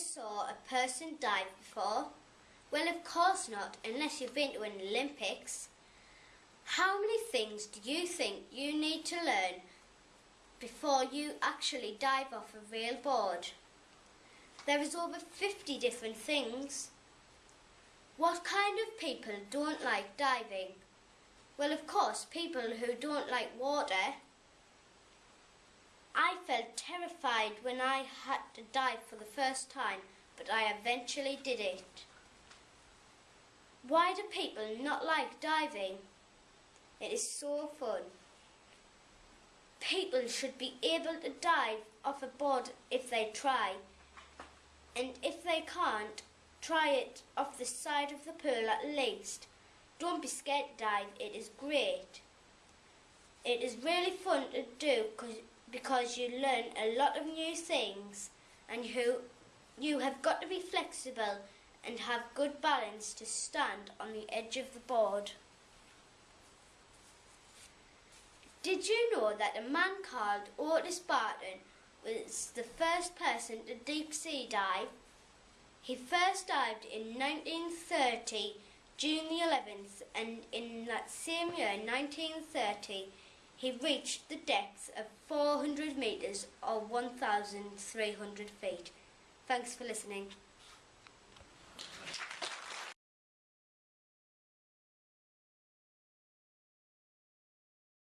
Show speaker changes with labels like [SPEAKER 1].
[SPEAKER 1] saw a person dive before? Well, of course not, unless you've been to an Olympics. How many things do you think you need to learn before you actually dive off a real board? There is over 50 different things. What kind of people don't like diving? Well, of course, people who don't like water. Terrified when I had to dive for the first time, but I eventually did it. Why do people not like diving? It is so fun. People should be able to dive off a board if they try. And if they can't, try it off the side of the pool at least. Don't be scared to dive, it is great. It is really fun to do because you learn a lot of new things and you, you have got to be flexible and have good balance to stand on the edge of the board. Did you know that a man called Otis Barton was the first person to deep sea dive? He first dived in 1930, June the 11th, and in that same year, 1930, he reached the depth of 400 metres or 1,300 feet. Thanks for listening.